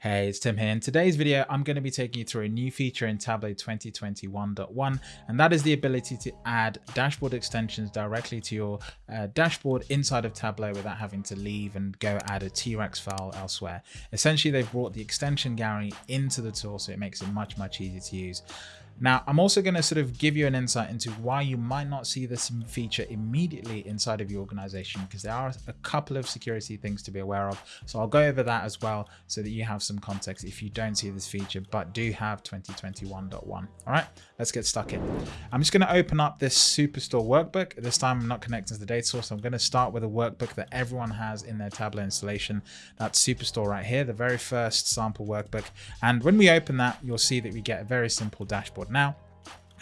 Hey, it's Tim here. In today's video, I'm going to be taking you through a new feature in Tableau 2021.1, and that is the ability to add dashboard extensions directly to your uh, dashboard inside of Tableau without having to leave and go add a T-Rex file elsewhere. Essentially, they've brought the extension gallery into the tool, so it makes it much, much easier to use. Now, I'm also going to sort of give you an insight into why you might not see this feature immediately inside of your organization, because there are a couple of security things to be aware of. So I'll go over that as well so that you have some context if you don't see this feature, but do have 2021.1. All right, let's get stuck in. I'm just going to open up this Superstore workbook. This time I'm not connecting to the data source. I'm going to start with a workbook that everyone has in their Tableau installation. That's Superstore right here, the very first sample workbook. And when we open that, you'll see that we get a very simple dashboard now.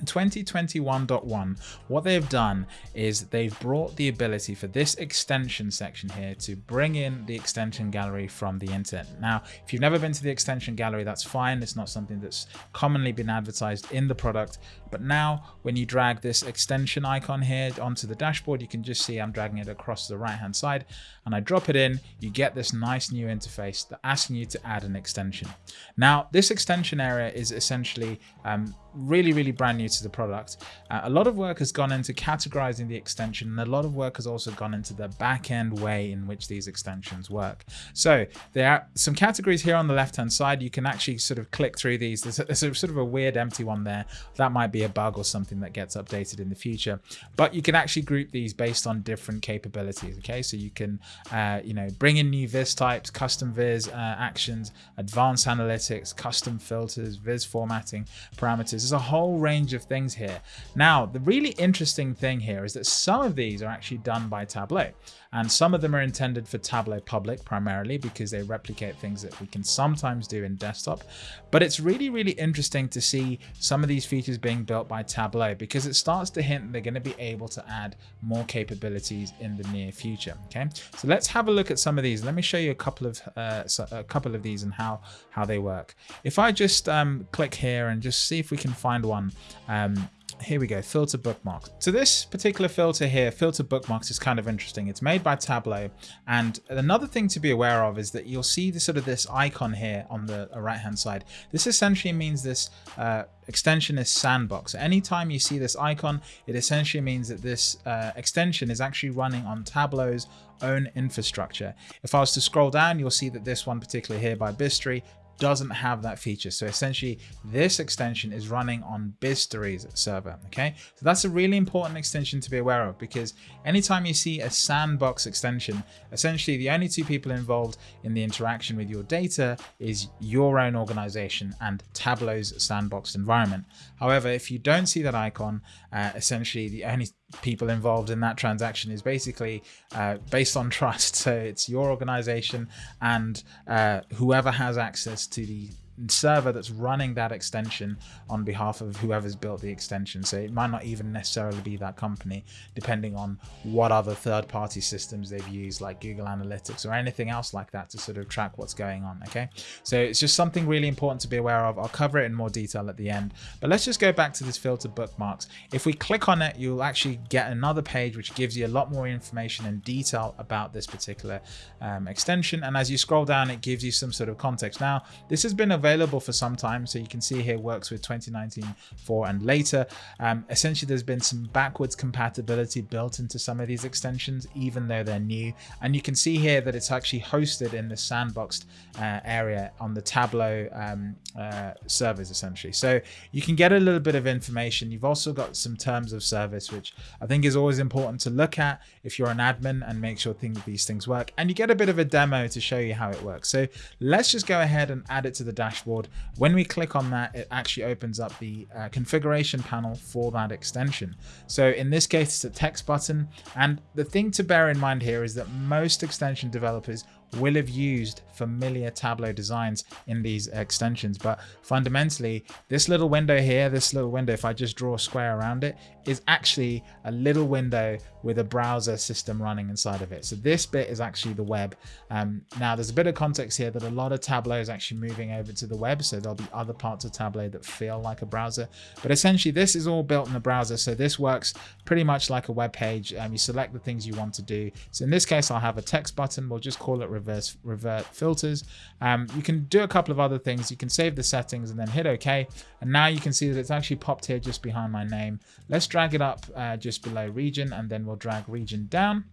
2021.1, what they've done is they've brought the ability for this extension section here to bring in the extension gallery from the internet. Now, if you've never been to the extension gallery, that's fine. It's not something that's commonly been advertised in the product. But now when you drag this extension icon here onto the dashboard, you can just see I'm dragging it across the right hand side and I drop it in, you get this nice new interface that asking you to add an extension. Now, this extension area is essentially um, really, really brand new to the product. Uh, a lot of work has gone into categorizing the extension and a lot of work has also gone into the back end way in which these extensions work. So there are some categories here on the left hand side. You can actually sort of click through these. There's, a, there's a sort of a weird empty one there. That might be a bug or something that gets updated in the future. But you can actually group these based on different capabilities. Okay, so you can, uh, you know, bring in new viz types, custom viz uh, actions, advanced analytics, custom filters, viz formatting parameters there's a whole range of things here. Now, the really interesting thing here is that some of these are actually done by Tableau. And some of them are intended for Tableau Public primarily because they replicate things that we can sometimes do in desktop. But it's really, really interesting to see some of these features being built by Tableau because it starts to hint they're going to be able to add more capabilities in the near future. Okay, so let's have a look at some of these. Let me show you a couple of uh, a couple of these and how how they work. If I just um, click here and just see if we can find one. Um, here we go, filter bookmarks. So this particular filter here, filter bookmarks is kind of interesting. It's made by Tableau. And another thing to be aware of is that you'll see the sort of this icon here on the right hand side. This essentially means this uh, extension is sandbox. Anytime you see this icon, it essentially means that this uh, extension is actually running on Tableau's own infrastructure. If I was to scroll down, you'll see that this one particularly here by Biztory doesn't have that feature. So essentially this extension is running on Biztory's server. Okay, so that's a really important extension to be aware of because anytime you see a sandbox extension, essentially the only two people involved in the interaction with your data is your own organization and Tableau's sandboxed environment. However, if you don't see that icon, uh, essentially the only people involved in that transaction is basically uh, based on trust. So it's your organization and uh, whoever has access to the server that's running that extension on behalf of whoever's built the extension. So it might not even necessarily be that company, depending on what other third-party systems they've used, like Google Analytics or anything else like that to sort of track what's going on. Okay, so it's just something really important to be aware of. I'll cover it in more detail at the end, but let's just go back to this filter bookmarks. If we click on it, you'll actually get another page which gives you a lot more information and detail about this particular um, extension. And as you scroll down, it gives you some sort of context. Now, this has been available available for some time. So you can see here works with 2019 4 and later. Um, essentially, there's been some backwards compatibility built into some of these extensions, even though they're new. And you can see here that it's actually hosted in the sandboxed uh, area on the Tableau um, uh, servers, essentially. So you can get a little bit of information. You've also got some terms of service, which I think is always important to look at if you're an admin and make sure things, these things work. And you get a bit of a demo to show you how it works. So let's just go ahead and add it to the dashboard dashboard. When we click on that, it actually opens up the uh, configuration panel for that extension. So in this case, it's a text button. And the thing to bear in mind here is that most extension developers will have used familiar Tableau designs in these extensions. But fundamentally, this little window here, this little window, if I just draw a square around it, is actually a little window with a browser system running inside of it. So this bit is actually the web. Um, now there's a bit of context here that a lot of Tableau is actually moving over to the web. So there'll be other parts of Tableau that feel like a browser, but essentially this is all built in the browser. So this works pretty much like a web page. Um, you select the things you want to do. So in this case, I'll have a text button. We'll just call it reverse revert filters. Um, you can do a couple of other things. You can save the settings and then hit OK. And now you can see that it's actually popped here just behind my name. Let's drag it up uh, just below region and then we'll drag region down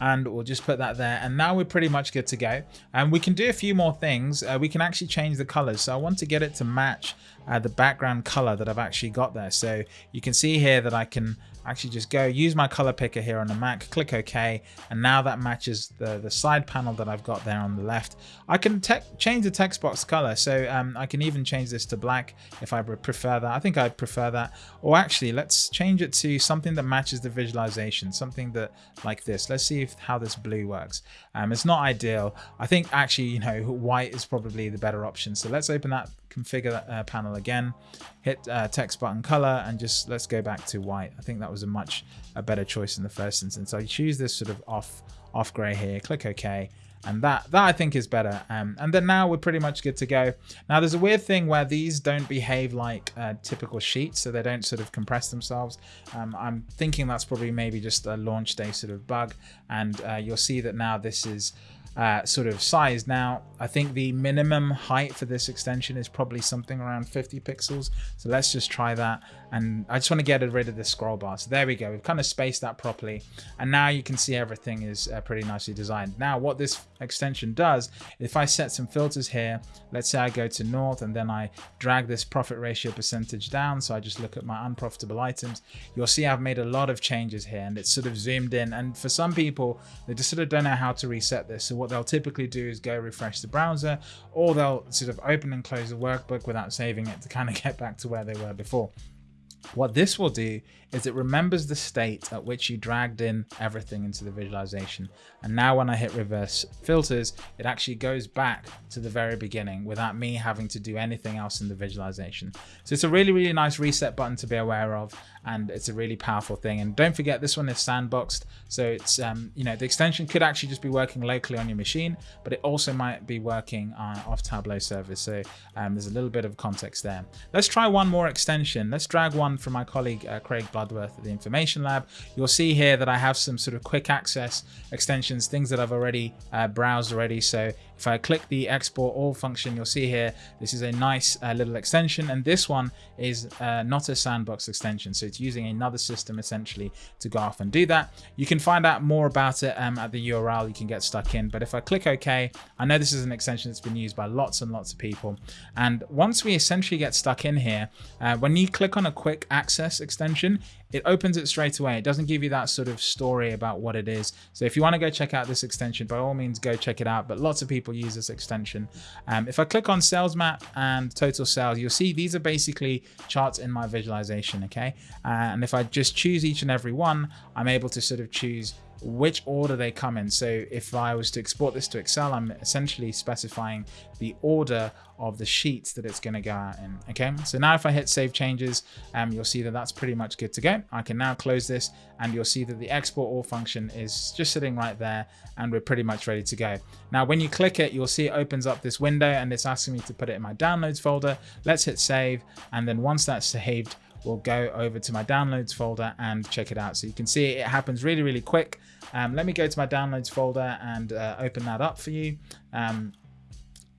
and we'll just put that there and now we're pretty much good to go and we can do a few more things uh, we can actually change the colors so i want to get it to match uh, the background color that i've actually got there so you can see here that i can actually just go use my color picker here on the Mac, click OK, and now that matches the, the side panel that I've got there on the left. I can change the text box color, so um, I can even change this to black if I prefer that. I think I prefer that. Or actually, let's change it to something that matches the visualization, something that like this. Let's see if how this blue works. Um, it's not ideal. I think actually, you know, white is probably the better option. So let's open that configure uh, panel again, hit uh, text button color, and just let's go back to white. I think that was a much a better choice in the first instance. So I choose this sort of off off gray here, click OK, and that that I think is better. Um, and then now we're pretty much good to go. Now there's a weird thing where these don't behave like uh, typical sheets, so they don't sort of compress themselves. Um, I'm thinking that's probably maybe just a launch day sort of bug, and uh, you'll see that now this is uh, sort of size. Now, I think the minimum height for this extension is probably something around 50 pixels. So let's just try that. And I just want to get rid of the scroll bar. So there we go. We've kind of spaced that properly. And now you can see everything is uh, pretty nicely designed. Now, what this extension does, if I set some filters here, let's say I go to north and then I drag this profit ratio percentage down. So I just look at my unprofitable items. You'll see I've made a lot of changes here and it's sort of zoomed in. And for some people, they just sort of don't know how to reset this. So what they'll typically do is go refresh the browser or they'll sort of open and close the workbook without saving it to kind of get back to where they were before. What this will do is it remembers the state at which you dragged in everything into the visualization. And now when I hit reverse filters, it actually goes back to the very beginning without me having to do anything else in the visualization. So it's a really, really nice reset button to be aware of. And it's a really powerful thing. And don't forget this one is sandboxed. So it's, um, you know, the extension could actually just be working locally on your machine, but it also might be working uh, off Tableau servers. So um, there's a little bit of context there. Let's try one more extension. Let's drag one from my colleague, uh, Craig Blood Bloodworth at the Information Lab. You'll see here that I have some sort of quick access extensions, things that I've already uh, browsed already. So if I click the export all function, you'll see here, this is a nice uh, little extension. And this one is uh, not a sandbox extension. So it's using another system essentially to go off and do that. You can find out more about it um, at the URL you can get stuck in. But if I click OK, I know this is an extension that's been used by lots and lots of people. And once we essentially get stuck in here, uh, when you click on a quick access extension, it opens it straight away. It doesn't give you that sort of story about what it is. So if you want to go check out this extension, by all means, go check it out. But lots of people use this extension. Um, if I click on sales map and total sales, you'll see these are basically charts in my visualization. Okay. Uh, and if I just choose each and every one, I'm able to sort of choose which order they come in. So if I was to export this to Excel, I'm essentially specifying the order of the sheets that it's going to go out in. Okay, so now if I hit save changes, um, you'll see that that's pretty much good to go. I can now close this and you'll see that the export all function is just sitting right there and we're pretty much ready to go. Now, when you click it, you'll see it opens up this window and it's asking me to put it in my downloads folder. Let's hit save. And then once that's saved, we'll go over to my downloads folder and check it out. So you can see it happens really, really quick. Um, let me go to my downloads folder and uh, open that up for you. Um,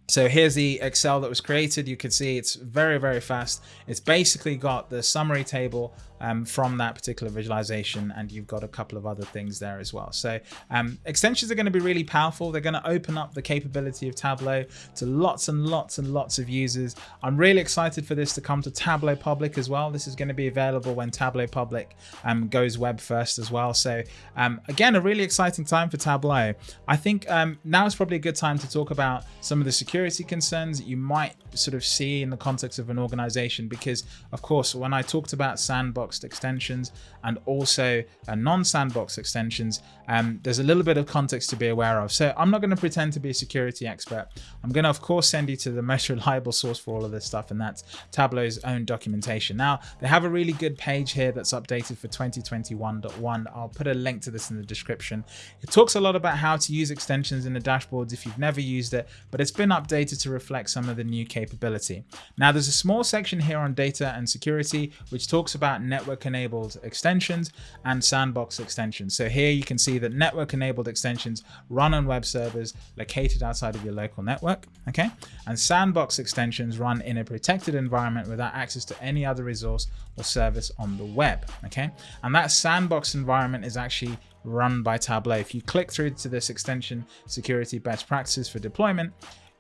so here's the Excel that was created. You can see it's very, very fast. It's basically got the summary table um, from that particular visualization and you've got a couple of other things there as well. So um, extensions are going to be really powerful. They're going to open up the capability of Tableau to lots and lots and lots of users. I'm really excited for this to come to Tableau Public as well. This is going to be available when Tableau Public um, goes web first as well. So um, again, a really exciting time for Tableau. I think um, now is probably a good time to talk about some of the security concerns that you might sort of see in the context of an organization because of course when I talked about sandboxed extensions and also uh, non-sandbox extensions um, there's a little bit of context to be aware of. So I'm not going to pretend to be a security expert. I'm going to of course send you to the most reliable source for all of this stuff and that's Tableau's own documentation. Now they have a really good page here that's updated for 2021.1 I'll put a link to this in the description. It talks a lot about how to use extensions in the dashboards if you've never used it but it's been updated updated to reflect some of the new capability. Now there's a small section here on data and security, which talks about network enabled extensions and sandbox extensions. So here you can see that network enabled extensions run on web servers located outside of your local network. Okay. And sandbox extensions run in a protected environment without access to any other resource or service on the web. Okay. And that sandbox environment is actually run by Tableau. If you click through to this extension security best practices for deployment,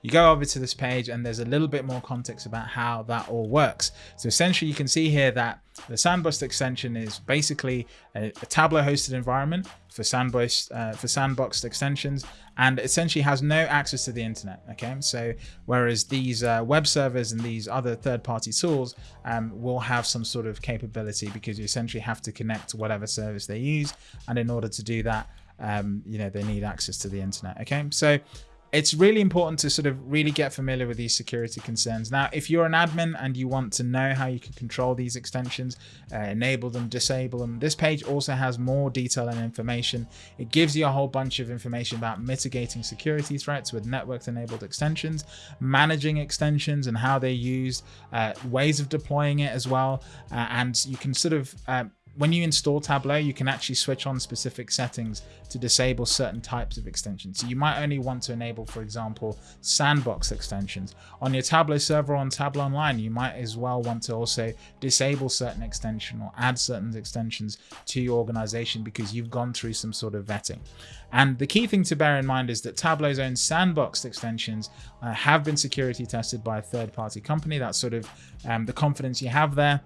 you go over to this page and there's a little bit more context about how that all works. So essentially you can see here that the Sandbox extension is basically a, a Tableau hosted environment for Sandbox, uh, for sandboxed extensions and essentially has no access to the internet. Okay, so whereas these uh, web servers and these other third-party tools um, will have some sort of capability because you essentially have to connect to whatever service they use, and in order to do that, um, you know, they need access to the internet. Okay, so it's really important to sort of really get familiar with these security concerns. Now, if you're an admin and you want to know how you can control these extensions, uh, enable them, disable them, this page also has more detail and information. It gives you a whole bunch of information about mitigating security threats with network enabled extensions, managing extensions and how they're used, uh, ways of deploying it as well. Uh, and you can sort of uh, when you install Tableau, you can actually switch on specific settings to disable certain types of extensions. So you might only want to enable, for example, sandbox extensions. On your Tableau server or on Tableau Online, you might as well want to also disable certain extension or add certain extensions to your organization because you've gone through some sort of vetting. And the key thing to bear in mind is that Tableau's own sandboxed extensions uh, have been security tested by a third-party company. That's sort of um, the confidence you have there.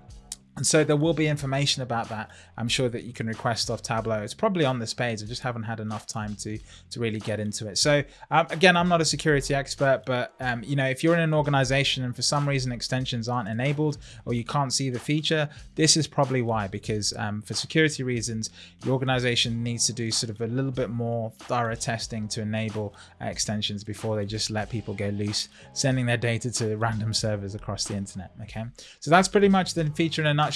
And so there will be information about that. I'm sure that you can request off Tableau. It's probably on this page. I just haven't had enough time to to really get into it. So um, again, I'm not a security expert, but um, you know, if you're in an organization and for some reason extensions aren't enabled or you can't see the feature, this is probably why. Because um, for security reasons, your organization needs to do sort of a little bit more thorough testing to enable uh, extensions before they just let people go loose, sending their data to random servers across the internet. Okay, so that's pretty much the feature in a nutshell.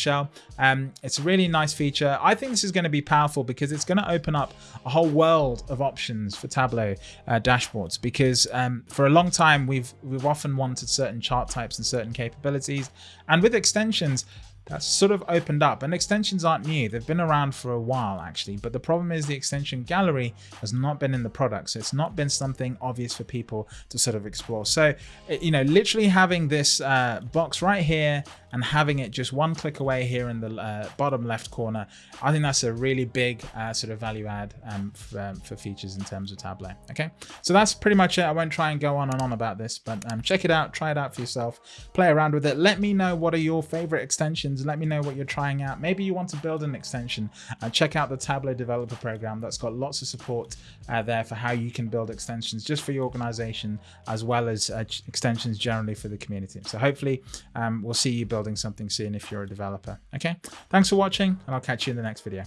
Um, it's a really nice feature. I think this is going to be powerful because it's going to open up a whole world of options for Tableau uh, dashboards. Because um, for a long time, we've we've often wanted certain chart types and certain capabilities, and with extensions, that's sort of opened up and extensions aren't new they've been around for a while actually but the problem is the extension gallery has not been in the product so it's not been something obvious for people to sort of explore so you know literally having this uh, box right here and having it just one click away here in the uh, bottom left corner, I think that's a really big uh, sort of value add um, for, um, for, features in terms of Tableau. Okay, so that's pretty much it. I won't try and go on and on about this, but um, check it out, try it out for yourself, play around with it. Let me know what are your favorite extensions. Let me know what you're trying out. Maybe you want to build an extension. Uh, check out the Tableau developer program. That's got lots of support uh, there for how you can build extensions just for your organization, as well as uh, extensions generally for the community. So hopefully um, we'll see you building something soon if you're a developer. Okay, thanks for watching and I'll catch you in the next video.